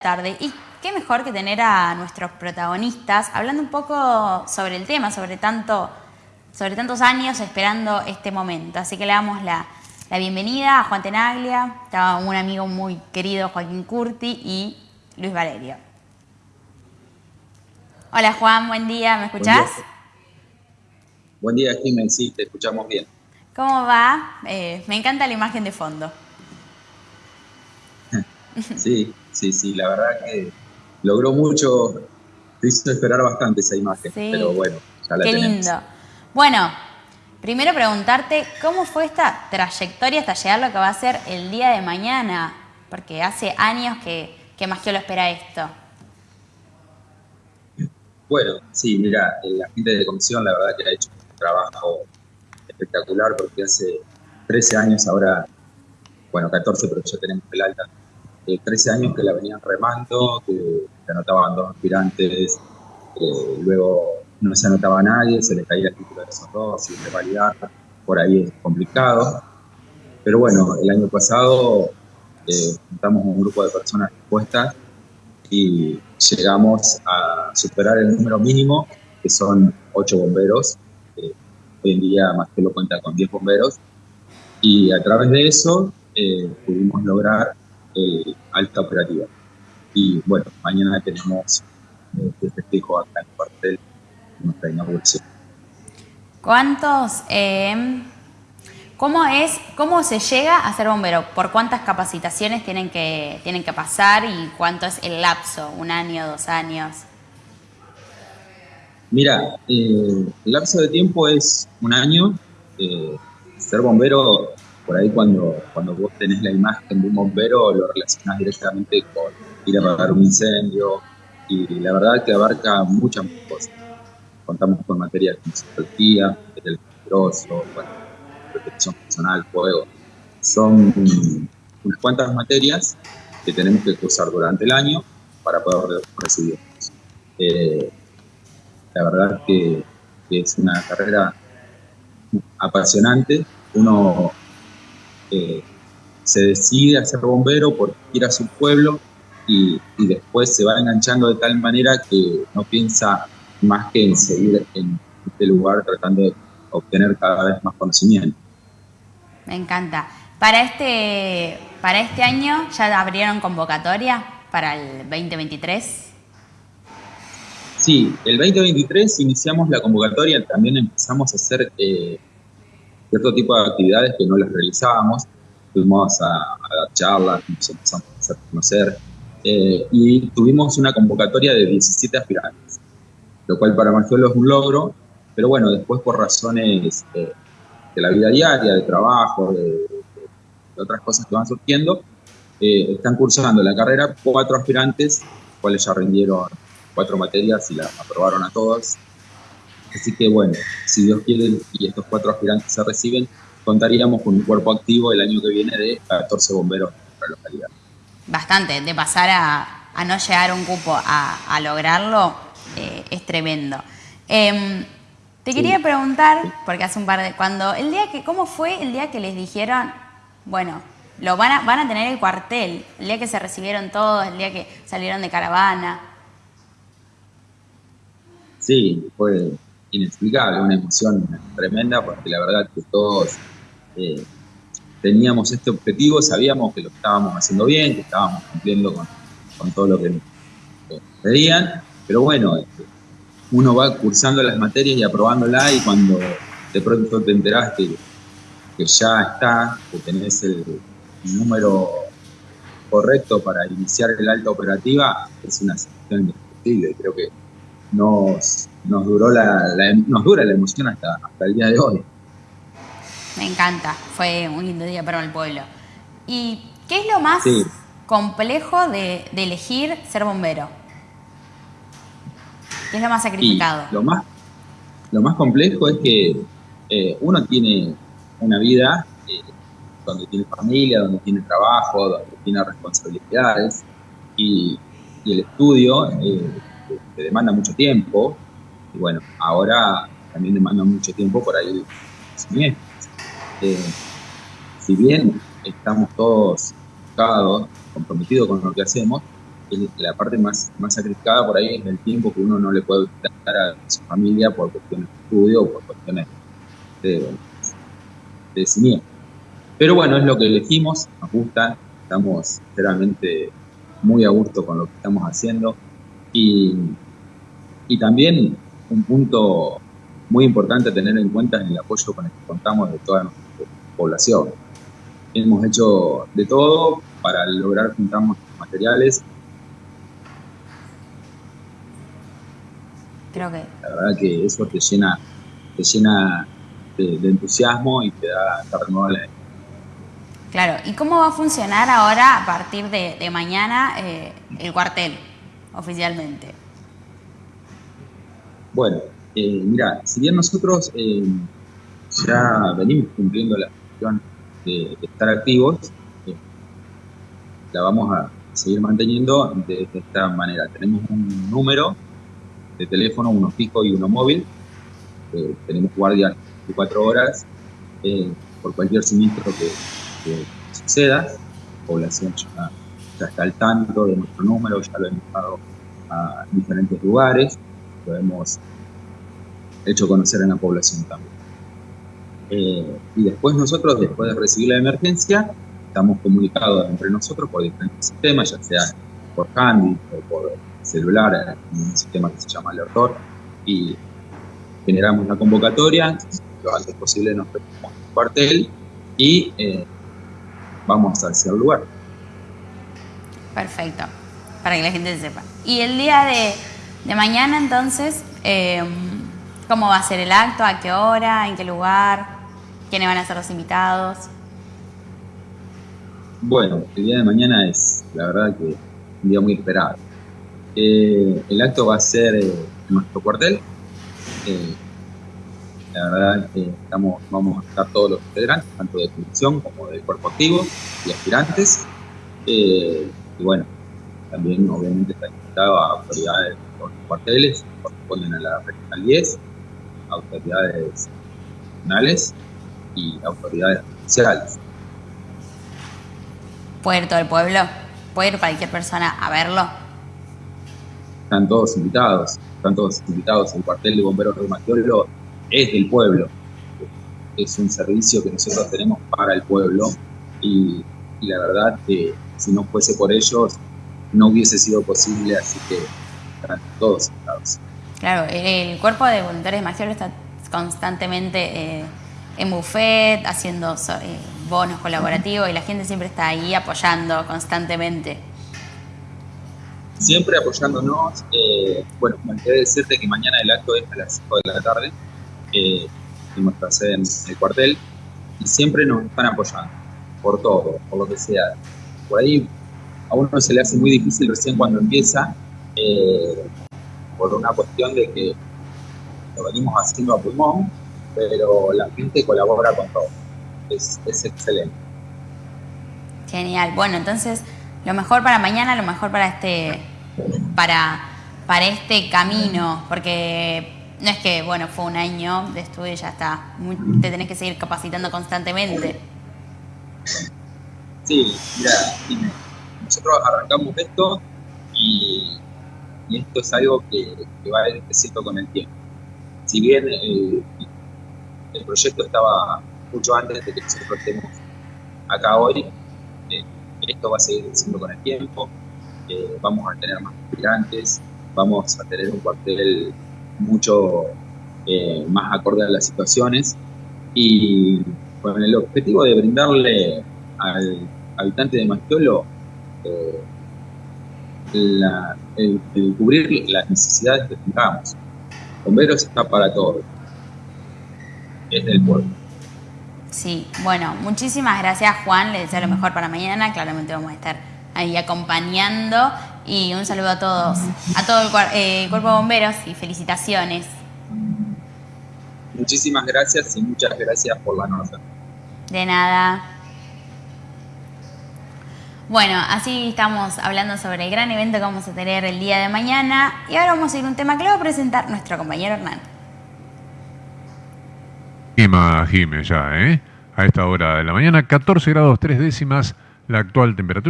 tarde. Y qué mejor que tener a nuestros protagonistas hablando un poco sobre el tema, sobre tanto, sobre tantos años esperando este momento. Así que le damos la, bienvenida a Juan Tenaglia, un amigo muy querido Joaquín Curti y Luis Valerio. Hola Juan, buen día, ¿me escuchás? Buen día, Jiménez, sí, te escuchamos bien. ¿Cómo va? Eh, me encanta la imagen de fondo. Sí, sí, sí, la verdad que logró mucho, te hizo esperar bastante esa imagen, pero bueno, ya la Qué lindo. Bueno, primero preguntarte, ¿cómo fue esta trayectoria hasta llegar a lo que va a ser el día de mañana? Porque hace años que, que más que lo espera esto. Bueno, sí, mira, la gente de comisión la verdad que ha hecho un trabajo espectacular porque hace 13 años ahora, bueno, 14, pero ya tenemos el alta, 13 años que la venían remando, que se anotaban dos aspirantes, luego no se anotaba nadie, se les caía el título de esos dos, y revalidar, por ahí es complicado. Pero bueno, el año pasado eh, juntamos un grupo de personas dispuestas y llegamos a superar el número mínimo, que son 8 bomberos. hoy en día más que lo cuenta con 10 bomberos. Y a través de eso eh, pudimos lograr eh, alta operativa. Y bueno, mañana tenemos este festejo acá en el cuartel, nuestra inauguración. ¿Cuántos, eh, cómo es, cómo se llega a ser bombero? ¿Por cuántas capacitaciones tienen que, tienen que pasar y cuánto es el lapso? ¿Un año, dos años? Mira, eh, el lapso de tiempo es un año. ser bombero por ahí cuando, cuando vos tenés la imagen de un bombero lo relacionás directamente con ir a apagar un incendio y la verdad que abarca muchas cosas. Contamos con materias como psicología, material peligroso, protección personal, fuego. Son unas cuantas materias que tenemos que cursar durante el año para poder recibirlos. Eh, la verdad que, que es una carrera apasionante. Uno se decide a ser bombero porque quiere a su pueblo y, después se va enganchando de tal manera que no piensa más que en seguir en este lugar tratando de obtener cada vez más conocimiento. Me encanta. Para este, para este año ya abrieron convocatoria para el 2023. Sí, el 2023 iniciamos la convocatoria, también empezamos a hacer eh, cierto tipo de actividades que no las realizábamos. Fuimos a, dar charlas, nos empezamos a conocer eh, y tuvimos una convocatoria de 17 aspirantes, lo cual para Margiolo es un logro, pero bueno, después por razones eh, de la vida diaria, de trabajo, de, otras cosas que van surgiendo, eh, están cursando la carrera cuatro aspirantes, cuales ya rindieron cuatro materias y las aprobaron a todas Así que bueno, si Dios quiere y estos cuatro aspirantes se reciben, contaríamos con un cuerpo activo el año que viene de 14 bomberos en nuestra localidad. Bastante, de pasar a, no llegar un cupo a, lograrlo eh, es tremendo. Em, te quería preguntar, porque hace un par de... cuando el día que ¿Cómo fue el día que les dijeron, bueno, lo van a, van a tener el cuartel, el día que se recibieron todos, el día que salieron de caravana? Sí, fue inexplicable, una emoción tremenda, porque la verdad que todos eh, teníamos este objetivo, sabíamos que lo estábamos haciendo bien, que estábamos cumpliendo con, todo lo que nos pedían, pero bueno, este, uno va cursando las materias y aprobándola y cuando de pronto te enterás que, ya está, que tenés el, número correcto para iniciar el alta operativa, es una situación indescriptible. Creo que nos, nos, duró la, nos dura la emoción hasta, hasta el día de hoy. Me encanta, fue un lindo día para el pueblo. ¿Y qué es lo más complejo de, elegir ser bombero? ¿Qué es lo más sacrificado? lo, más, lo más complejo es que eh, uno tiene una vida eh, donde tiene familia, donde tiene trabajo, donde tiene responsabilidades y, el estudio eh, demanda mucho tiempo, y bueno, ahora también demanda mucho tiempo por ahí eh, si bien estamos todos comprometidos con lo que hacemos, la parte más, más sacrificada por ahí es el tiempo que uno no le puede dar a su familia por cuestiones de estudio o por cuestiones de, de Pero bueno, es lo que elegimos, nos gusta, estamos sinceramente muy a gusto con lo que estamos haciendo y, y también un punto muy importante a tener en cuenta es el apoyo con el que contamos de toda nuestra población. Hemos hecho de todo para lograr juntar materiales Creo que... La verdad que eso te llena, te llena de, entusiasmo y te da esta renovada Claro, ¿y cómo va a funcionar ahora a partir de, mañana eh, el cuartel oficialmente? Bueno, eh, mira, si bien nosotros eh, ya venimos cumpliendo la función de, estar activos, la vamos a seguir manteniendo de esta manera. Tenemos un número de teléfono, uno fijo y uno móvil. Eh, tenemos guardias 24 horas eh, por cualquier siniestro que, suceda. La población ya, está al tanto de nuestro número, ya lo hemos dado a diferentes lugares, lo hemos hecho conocer en la población también. Eh, y después nosotros, después de recibir la emergencia, estamos comunicados entre nosotros por diferentes sistemas, ya sea por Handy o por celular en un sistema que se llama Alertor y generamos la convocatoria, lo antes posible nos preparamos el cuartel y eh, vamos hacia el lugar. Perfecto, para que la gente sepa. Y el día de, de mañana entonces, eh, ¿cómo va a ser el acto? ¿A qué hora? ¿En qué lugar? ¿Quiénes van a ser los invitados? Bueno, el día de mañana es, la verdad que, un día muy esperado eh, el acto va a ser eh, en nuestro cuartel. Eh, la verdad estamos, vamos a estar todos los integrantes, tanto de comisión como del cuerpo activo y aspirantes. y bueno, también obviamente está invitado a autoridades de los cuarteles, corresponden a la regional 10, autoridades nacionales y autoridades sociales. Puerto del pueblo, puede ir cualquier persona a verlo están todos invitados, están todos invitados. El cuartel de bomberos de es del pueblo. Es un servicio que nosotros tenemos para el pueblo y, la verdad que si no fuese por ellos no hubiese sido posible, así que están todos invitados. Claro, el cuerpo de voluntarios de está constantemente eh, en buffet, haciendo eh, bonos colaborativos y la gente siempre está ahí apoyando constantemente siempre apoyándonos. Eh, bueno, me olvidé decirte que mañana el acto es a las 5 de la tarde, eh, en nuestra sede en el cuartel, y siempre nos están apoyando, por todo, por lo que sea. Por ahí a uno se le hace muy difícil recién cuando empieza, eh, por una cuestión de que lo venimos haciendo a pulmón, pero la gente colabora con todo. Es, es excelente. Genial. Bueno, entonces, lo mejor para mañana, lo mejor para este para, para este camino, porque no es que, bueno, fue un año de estudio y ya está, te tenés que seguir capacitando constantemente. Sí, mira, nosotros arrancamos esto y, esto es algo que, va a ir creciendo con el tiempo. Si bien el, proyecto estaba mucho antes de que nosotros estemos acá hoy, eh, esto va a seguir creciendo con el tiempo vamos a tener más migrantes, vamos a tener un cuartel mucho eh, más acorde a las situaciones y con el objetivo de brindarle al habitante de Mastiolo eh, el, cubrir las necesidades que tengamos. Bomberos está para todo. Es del pueblo. Sí, bueno, muchísimas gracias Juan, le deseo lo mejor para mañana, claramente vamos a estar ahí acompañando. Y un saludo a todos, a todo el eh, cuerpo de bomberos y felicitaciones. Muchísimas gracias y muchas gracias por la nota. De nada. Bueno, así estamos hablando sobre el gran evento que vamos a tener el día de mañana. Y ahora vamos a ir a un tema que le va a presentar nuestro compañero Hernán. Jime ya, ¿eh? A esta hora de la mañana, 14 grados 3 décimas la actual temperatura.